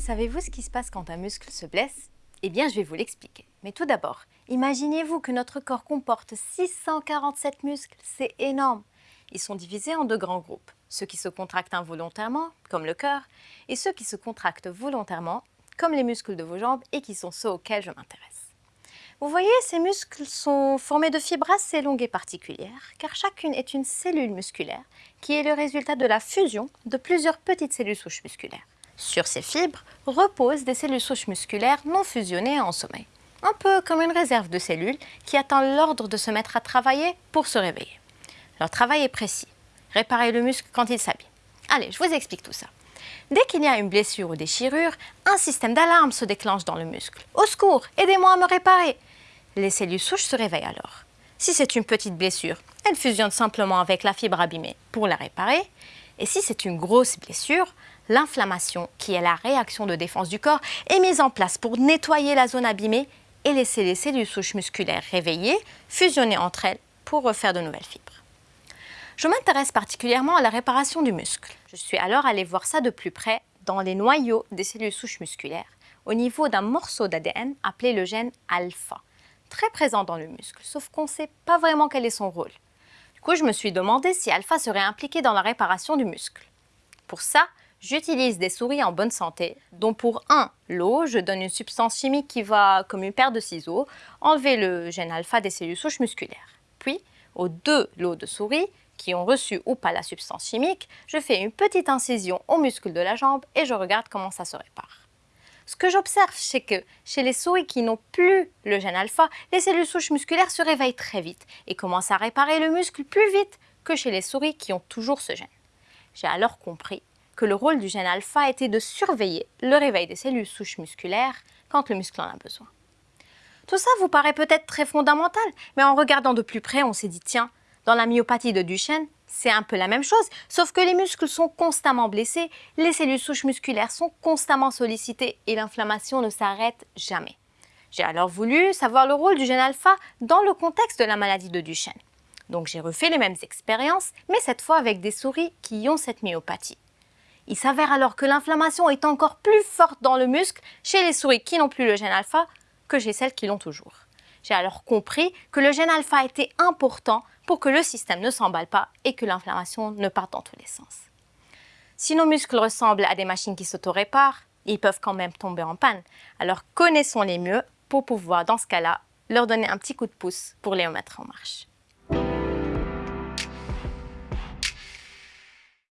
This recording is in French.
Savez-vous ce qui se passe quand un muscle se blesse? Eh bien, je vais vous l'expliquer. Mais tout d'abord, imaginez-vous que notre corps comporte 647 muscles, c'est énorme. Ils sont divisés en deux grands groupes, ceux qui se contractent involontairement, comme le cœur, et ceux qui se contractent volontairement, comme les muscles de vos jambes et qui sont ceux auxquels je m'intéresse. Vous voyez, ces muscles sont formés de fibres assez longues et particulières, car chacune est une cellule musculaire qui est le résultat de la fusion de plusieurs petites cellules souches musculaires. Sur ces fibres reposent des cellules souches musculaires non fusionnées en sommeil, un peu comme une réserve de cellules qui attend l'ordre de se mettre à travailler pour se réveiller. Leur travail est précis, réparer le muscle quand il s'habille. Allez, je vous explique tout ça. Dès qu'il y a une blessure ou déchirure, un système d'alarme se déclenche dans le muscle. Au secours, aidez-moi à me réparer les cellules souches se réveillent alors. Si c'est une petite blessure, elle fusionne simplement avec la fibre abîmée pour la réparer. Et si c'est une grosse blessure, l'inflammation, qui est la réaction de défense du corps, est mise en place pour nettoyer la zone abîmée et laisser les cellules souches musculaires réveillées fusionner entre elles pour refaire de nouvelles fibres. Je m'intéresse particulièrement à la réparation du muscle. Je suis alors allée voir ça de plus près dans les noyaux des cellules souches musculaires, au niveau d'un morceau d'ADN appelé le gène alpha très présent dans le muscle, sauf qu'on ne sait pas vraiment quel est son rôle. Du coup, je me suis demandé si alpha serait impliqué dans la réparation du muscle. Pour ça, j'utilise des souris en bonne santé, dont pour un, l'eau, je donne une substance chimique qui va, comme une paire de ciseaux, enlever le gène alpha des cellules souches musculaires. Puis, aux deux lots de souris, qui ont reçu ou pas la substance chimique, je fais une petite incision au muscle de la jambe et je regarde comment ça se répare. Ce que j'observe, c'est que chez les souris qui n'ont plus le gène alpha, les cellules souches musculaires se réveillent très vite et commencent à réparer le muscle plus vite que chez les souris qui ont toujours ce gène. J'ai alors compris que le rôle du gène alpha était de surveiller le réveil des cellules souches musculaires quand le muscle en a besoin. Tout ça vous paraît peut-être très fondamental, mais en regardant de plus près, on s'est dit tiens, dans la myopathie de Duchenne, c'est un peu la même chose, sauf que les muscles sont constamment blessés, les cellules souches musculaires sont constamment sollicitées et l'inflammation ne s'arrête jamais. J'ai alors voulu savoir le rôle du gène alpha dans le contexte de la maladie de Duchenne. Donc j'ai refait les mêmes expériences, mais cette fois avec des souris qui ont cette myopathie. Il s'avère alors que l'inflammation est encore plus forte dans le muscle chez les souris qui n'ont plus le gène alpha que chez celles qui l'ont toujours. J'ai alors compris que le gène alpha était important pour que le système ne s'emballe pas et que l'inflammation ne parte dans tous les sens. Si nos muscles ressemblent à des machines qui s'auto-réparent, ils peuvent quand même tomber en panne. Alors connaissons-les mieux pour pouvoir, dans ce cas-là, leur donner un petit coup de pouce pour les remettre en marche.